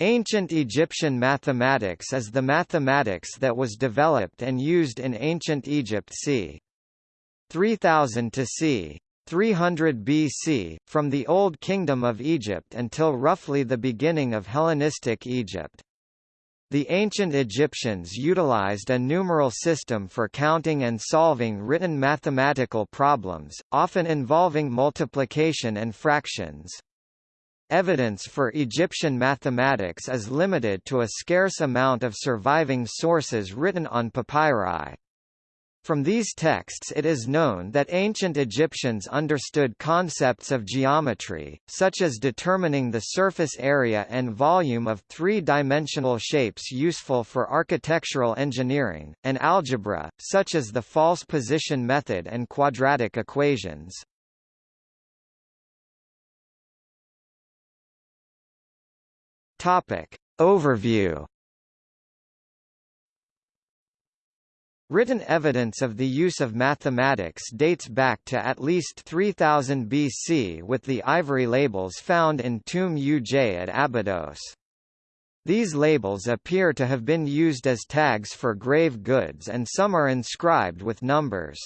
Ancient Egyptian mathematics is the mathematics that was developed and used in ancient Egypt c. 3000 to c. 300 BC, from the Old Kingdom of Egypt until roughly the beginning of Hellenistic Egypt. The ancient Egyptians utilized a numeral system for counting and solving written mathematical problems, often involving multiplication and fractions. Evidence for Egyptian mathematics is limited to a scarce amount of surviving sources written on papyri. From these texts it is known that ancient Egyptians understood concepts of geometry, such as determining the surface area and volume of three-dimensional shapes useful for architectural engineering, and algebra, such as the false position method and quadratic equations. Topic. Overview Written evidence of the use of mathematics dates back to at least 3000 BC with the ivory labels found in Tomb Uj at Abydos. These labels appear to have been used as tags for grave goods and some are inscribed with numbers.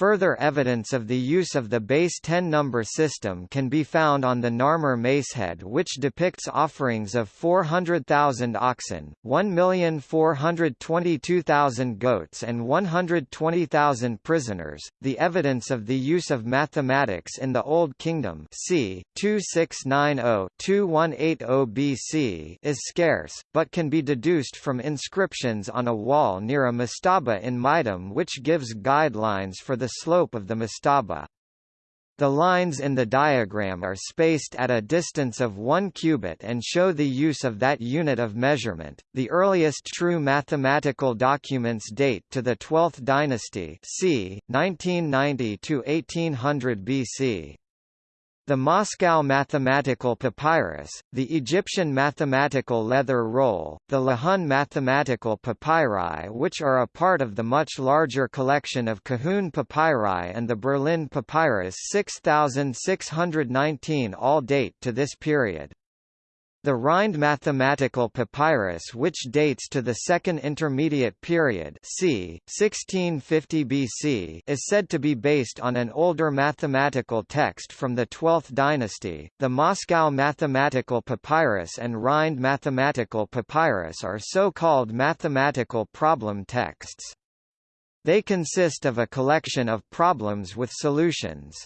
Further evidence of the use of the base 10 number system can be found on the Narmer macehead which depicts offerings of 400,000 oxen, 1,422,000 goats and 120,000 prisoners. The evidence of the use of mathematics in the Old Kingdom c. 2690-2180 BC is scarce, but can be deduced from inscriptions on a wall near a mastaba in Meidum which gives guidelines for the slope of the mastaba. The lines in the diagram are spaced at a distance of 1 cubit and show the use of that unit of measurement. The earliest true mathematical documents date to the 12th dynasty, c. 1990 to 1800 BC. The Moscow Mathematical Papyrus, the Egyptian Mathematical Leather Roll, the Lahun Mathematical Papyri which are a part of the much larger collection of Kahun Papyri and the Berlin Papyrus 6619 all date to this period. The Rhind mathematical papyrus which dates to the Second Intermediate Period c. 1650 BC is said to be based on an older mathematical text from the 12th dynasty. The Moscow mathematical papyrus and Rhind mathematical papyrus are so-called mathematical problem texts. They consist of a collection of problems with solutions.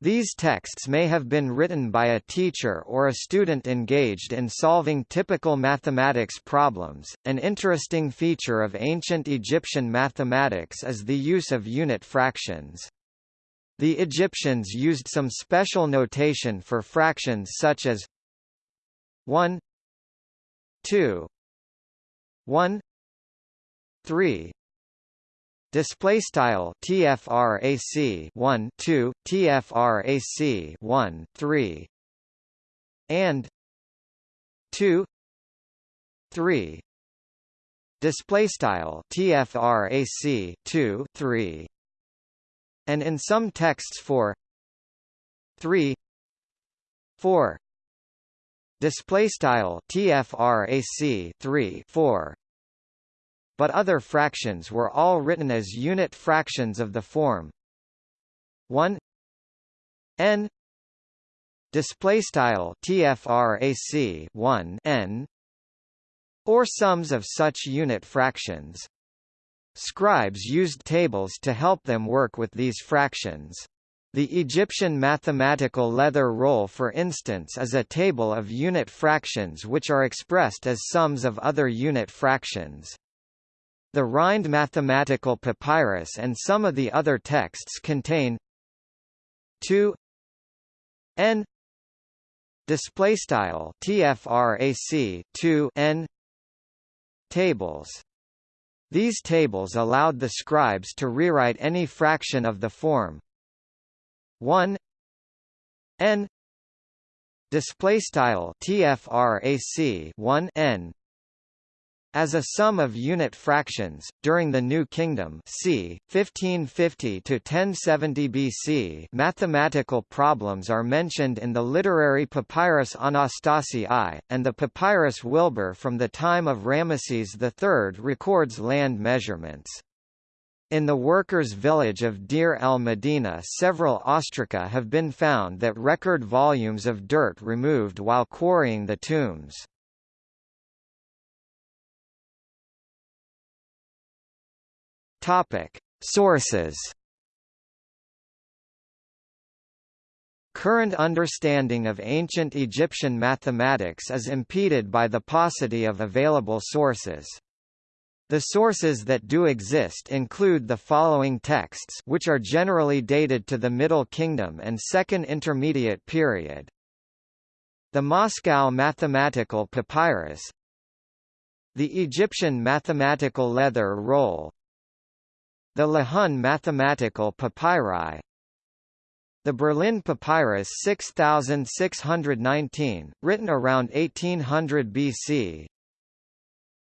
These texts may have been written by a teacher or a student engaged in solving typical mathematics problems. An interesting feature of ancient Egyptian mathematics is the use of unit fractions. The Egyptians used some special notation for fractions such as 1 2 1 3 Display style TFRAC 1 2 TFRAC 1 3 and 2 3 display style TFRAC 2 3 and in some texts for 3 4 display style TFRAC 3 4 but other fractions were all written as unit fractions of the form. 1 n display style tfrac 1 n or sums of such unit fractions. Scribes used tables to help them work with these fractions. The Egyptian mathematical leather roll for instance is a table of unit fractions which are expressed as sums of other unit fractions. The Rhind mathematical papyrus and some of the other texts contain 2 n display style tfrac 2 n tables. These tables allowed the scribes to rewrite any fraction of the form. 1 n display style tfrac 1 n As a sum of unit fractions, during the New Kingdom c. 1550–1070 BC mathematical problems are mentioned in the literary papyrus Anastasi I, and the papyrus Wilbur from the time of Ramesses III records land measurements. In the workers' village of Deir el-Medina several ostraca have been found that record volumes of dirt removed while quarrying the tombs. Topic: Sources. Current understanding of ancient Egyptian mathematics is impeded by the paucity of available sources. The sources that do exist include the following texts which are generally dated to the Middle Kingdom and Second Intermediate Period. The Moscow Mathematical Papyrus The Egyptian Mathematical Leather Roll the Lahun Mathematical Papyri. The Berlin Papyrus 6619, written around 1800 BC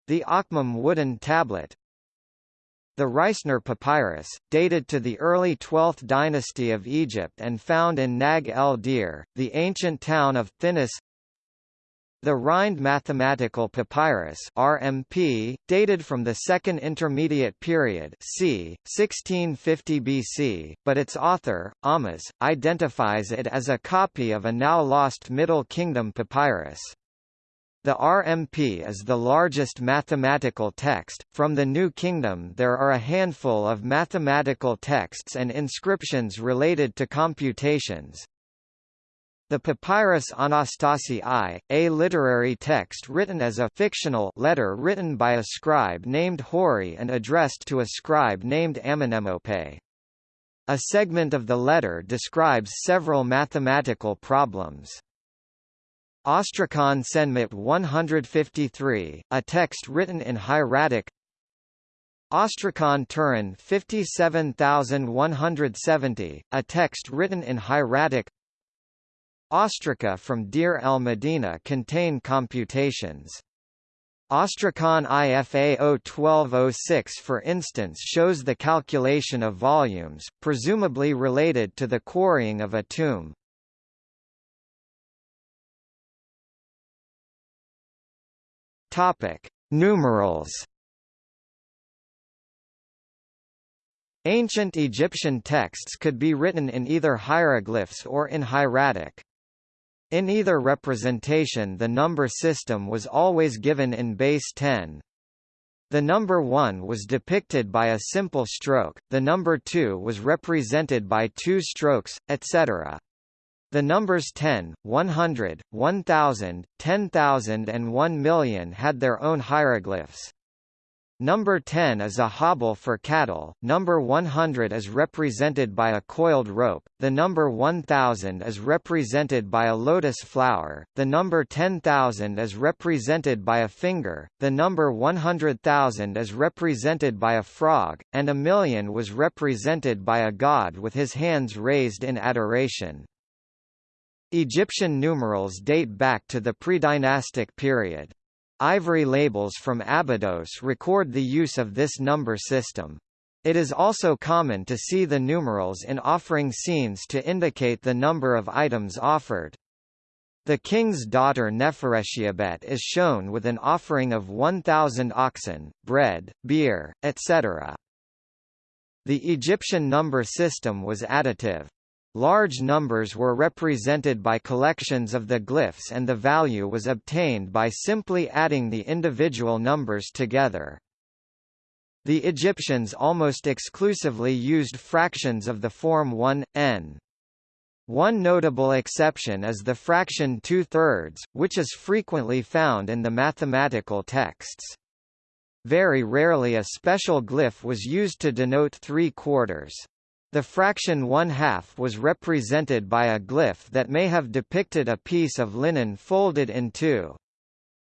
The Akhmim wooden tablet. The Reisner Papyrus, dated to the early 12th dynasty of Egypt and found in Naga ed-Deir, the ancient town of Thinis the Rhind Mathematical Papyrus RMP, dated from the Second Intermediate Period c. 1650 BC, but its author, Ahmes, identifies it as a copy of a now lost Middle Kingdom papyrus. The RMP is the largest mathematical text. From the New Kingdom, there are a handful of mathematical texts and inscriptions related to computations, the Papyrus Anastasi I, a literary text written as a fictional letter written by a scribe named Hori and addressed to a scribe named Amenemope. A segment of the letter describes several mathematical problems. Ostracon Senmut 153, a text written in hieratic Ostracon Turin 57170, a text written in hieratic Ostraca from Deir el-Medina contain computations. Ostracon IFA 01206 for instance shows the calculation of volumes, presumably related to the quarrying of a tomb. Numerals. Ancient Egyptian texts could be written in either hieroglyphs or in hieratic. In either representation the number system was always given in base 10. The number 1 was depicted by a simple stroke, the number 2 was represented by two strokes, etc. The numbers 10, 100, 1000, 10,000 and 1 million had their own hieroglyphs. Number 10 is a hobble for cattle, number 100 is represented by a coiled rope, the number 1000 is represented by a lotus flower, the number 10,000 is represented by a finger, the number 100,000 is represented by a frog, and a million was represented by a god with his hands raised in adoration. Egyptian numerals date back to the pre-dynastic period. Ivory labels from Abydos record the use of this number system. It is also common to see the numerals in offering scenes to indicate the number of items offered. The king's daughter Neferetiabet is shown with an offering of 1,000 oxen, bread, beer, etc. The Egyptian number system was additive. Large numbers were represented by collections of the glyphs and the value was obtained by simply adding the individual numbers together. The Egyptians almost exclusively used fractions of the form 1, n. One notable exception is the fraction two-thirds, which is frequently found in the mathematical texts. Very rarely a special glyph was used to denote three-quarters. The fraction one-half was represented by a glyph that may have depicted a piece of linen folded in two.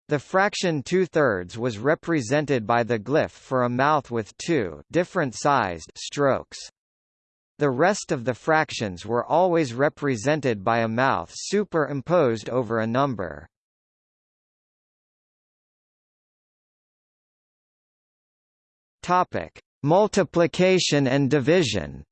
The fraction two-thirds was represented by the glyph for a mouth with two different sized strokes. The rest of the fractions were always represented by a mouth superimposed over a number. Topic: Multiplication and division.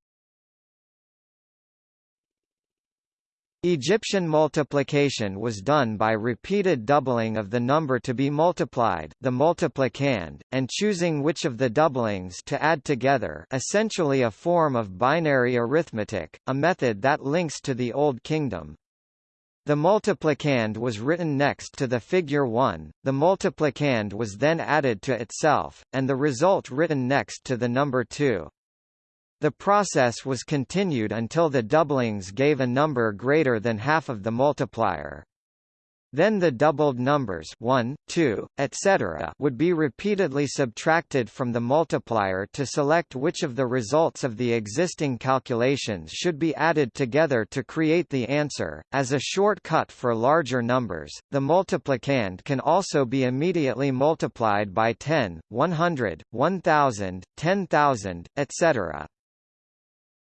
Egyptian multiplication was done by repeated doubling of the number to be multiplied the multiplicand, and choosing which of the doublings to add together essentially a form of binary arithmetic, a method that links to the Old Kingdom. The multiplicand was written next to the figure 1, the multiplicand was then added to itself, and the result written next to the number 2. The process was continued until the doublings gave a number greater than half of the multiplier. Then the doubled numbers 1, 2, etc. would be repeatedly subtracted from the multiplier to select which of the results of the existing calculations should be added together to create the answer. As a shortcut for larger numbers, the multiplicand can also be immediately multiplied by 10, 100, 1000, 10,000, etc.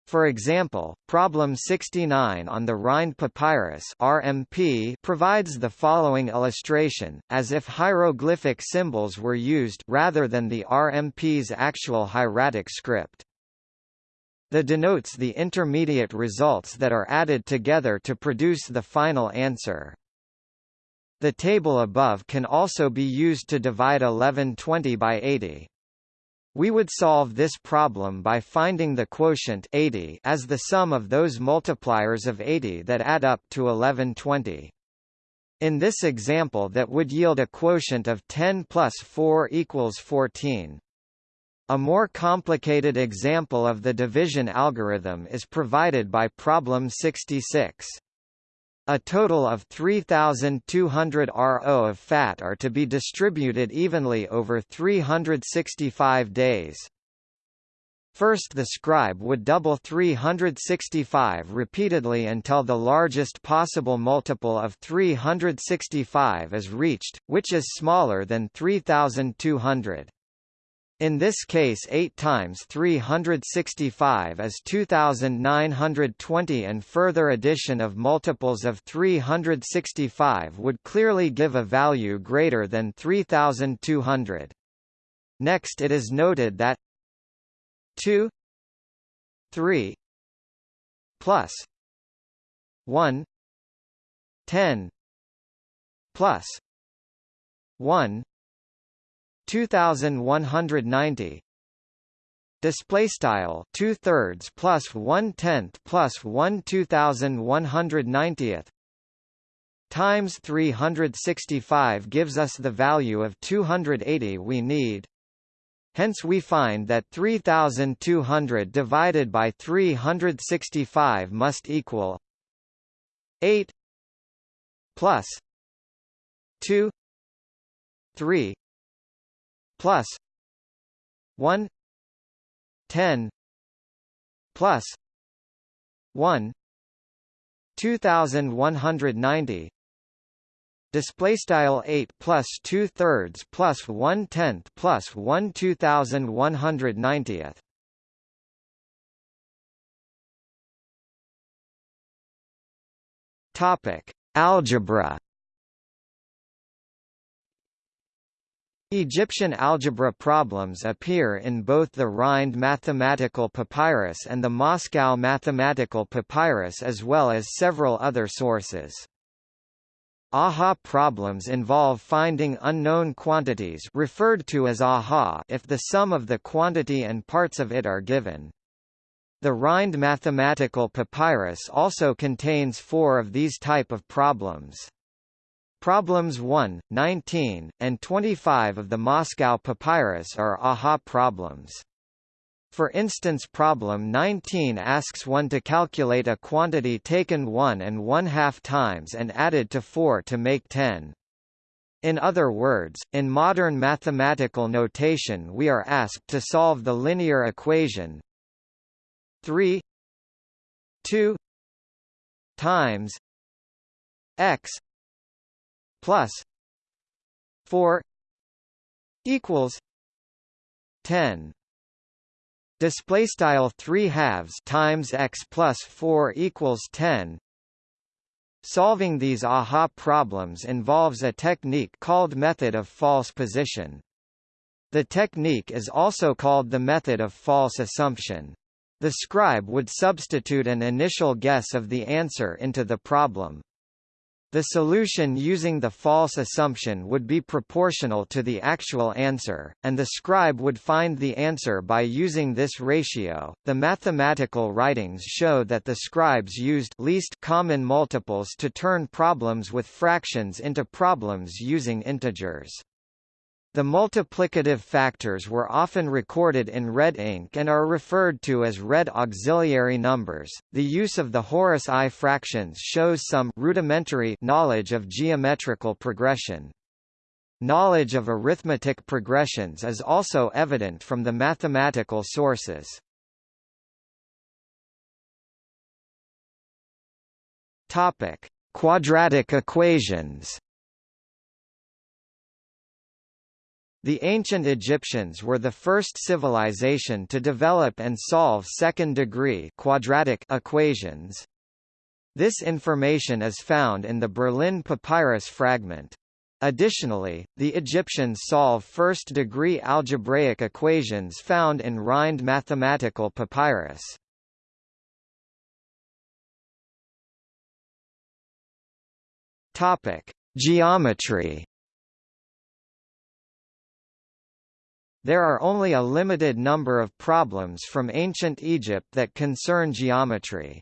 For example, problem 69 on the Rhind Papyrus RMP provides the following illustration, as if hieroglyphic symbols were used rather than the RMP's actual hieratic script. The denotes the intermediate results that are added together to produce the final answer. The table above can also be used to divide 1120 by 80. We would solve this problem by finding the quotient 80 as the sum of those multipliers of 80 that add up to 1120. In this example that would yield a quotient of 10 plus 4 equals 14. A more complicated example of the division algorithm is provided by problem 66. A total of 3,200 RO of fat are to be distributed evenly over 365 days. First the scribe would double 365 repeatedly until the largest possible multiple of 365 is reached, which is smaller than 3200. In this case 8 times 365 is 2920 and further addition of multiples of 365 would clearly give a value greater than 3200. Next it is noted that 2 3 plus 1 10 plus 1 2190 display style two thirds plus one tenth plus one two thousand one hundred ninetieth times 365 gives us the value of 280 we need. Hence we find that 3200 divided by 365 must equal 8 plus 2 3 plus 1 10 plus 1 2190 display style 8 plus 2 thirds plus 1 tenth plus 1 2190th topic algebra Egyptian algebra problems appear in both the Rhind mathematical papyrus and the Moscow mathematical papyrus as well as several other sources. AHA problems involve finding unknown quantities referred to as AHA if the sum of the quantity and parts of it are given. The Rhind mathematical papyrus also contains four of these type of problems. Problems 1, 19, and 25 of the Moscow Papyrus are AHA problems. For instance problem 19 asks one to calculate a quantity taken 1 and 1 half times and added to 4 to make 10. In other words, in modern mathematical notation we are asked to solve the linear equation 3 2 times x plus 4 equals 10 display style 3 halves times x plus 4 equals 10 solving these aha problems involves a technique called method of false position The technique is also called the method of false assumption. The scribe would substitute an initial guess of the answer into the problem. The solution using the false assumption would be proportional to the actual answer, and the scribe would find the answer by using this ratio. The mathematical writings show that the scribes used least common multiples to turn problems with fractions into problems using integers. The multiplicative factors were often recorded in red ink and are referred to as red auxiliary numbers. The use of the Horus eye fractions shows some rudimentary knowledge of geometrical progression. Knowledge of arithmetic progressions is also evident from the mathematical sources. Topic: Quadratic equations. The ancient Egyptians were the first civilization to develop and solve second-degree quadratic equations. This information is found in the Berlin papyrus fragment. Additionally, the Egyptians solve first-degree algebraic equations found in Rhind mathematical papyrus. Topic: Geometry There are only a limited number of problems from ancient Egypt that concern geometry.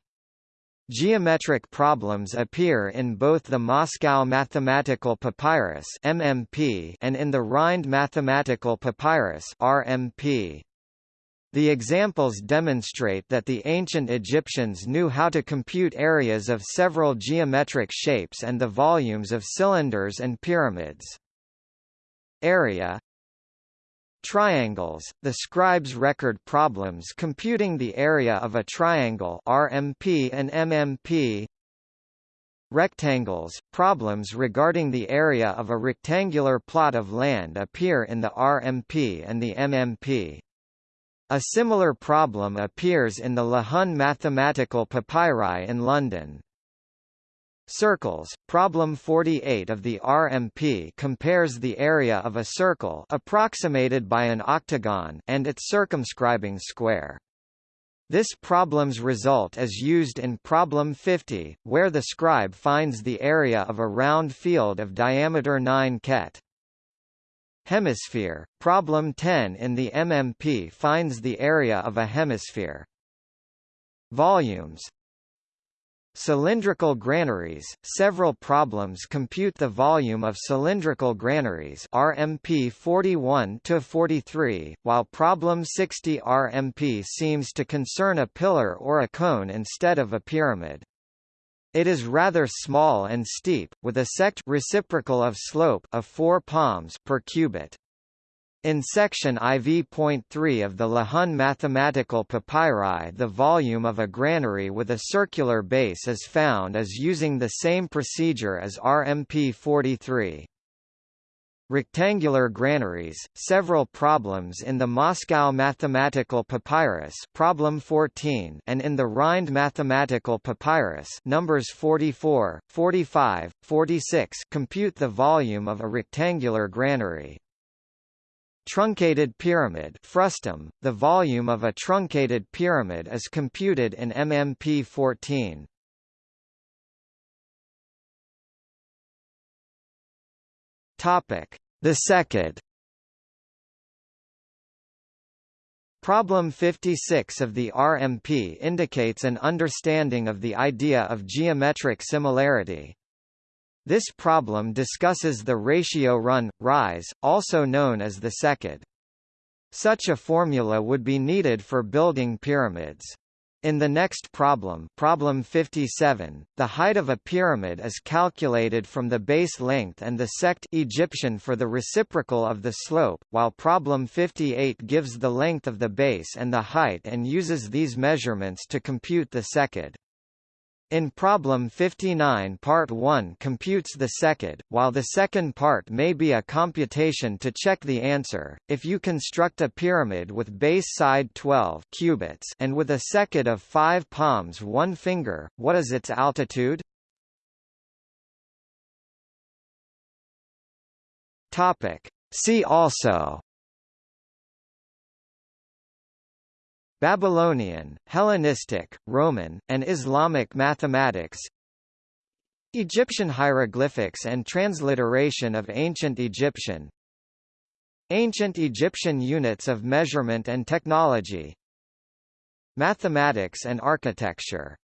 Geometric problems appear in both the Moscow Mathematical Papyrus (MMP) and in the Rhind Mathematical Papyrus (RMP). The examples demonstrate that the ancient Egyptians knew how to compute areas of several geometric shapes and the volumes of cylinders and pyramids. Area Triangles, the scribes record problems computing the area of a triangle RMP and MMP. Rectangles, problems regarding the area of a rectangular plot of land appear in the RMP and the MMP. A similar problem appears in the Lahun Mathematical Papyri in London. Circles, problem 48 of the RMP compares the area of a circle approximated by an octagon and its circumscribing square. This problem's result is used in problem 50, where the scribe finds the area of a round field of diameter 9 khet. Hemisphere, problem 10 in the MMP finds the area of a hemisphere. Volumes, Cylindrical granaries Several problems compute the volume of cylindrical granaries RMP 41 to 43, while problem 60 RMP seems to concern a pillar or a cone instead of a pyramid. It is rather small and steep, with a seked reciprocal of slope of 4 palms per cubit. In section IV.3 of the Lahun mathematical papyri the volume of a granary with a circular base is found as using the same procedure as RMP 43. Rectangular granaries, several problems in the Moscow Mathematical Papyrus problem 14 and in the Rhind Mathematical Papyrus numbers 44, 45, 46 compute the volume of a rectangular granary. Truncated pyramid frustum, the volume of a truncated pyramid is computed in MMP 14. Topic: The seked. Problem 56 of the RMP indicates an understanding of the idea of geometric similarity. This problem discusses the ratio run-rise, also known as the secant. Such a formula would be needed for building pyramids. In the next problem, problem 57, the height of a pyramid is calculated from the base length and the seked Egyptian for the reciprocal of the slope, while problem 58 gives the length of the base and the height and uses these measurements to compute the secant. In problem 59 part 1 computes the secant, while the second part may be a computation to check the answer. If you construct a pyramid with base side 12 cubits and with a secant of 5 palms 1 finger, what is its altitude? Topic. See also Babylonian, Hellenistic, Roman, and Islamic mathematics Egyptian hieroglyphics and transliteration of Ancient Egyptian Ancient Egyptian units of measurement and technology Mathematics and architecture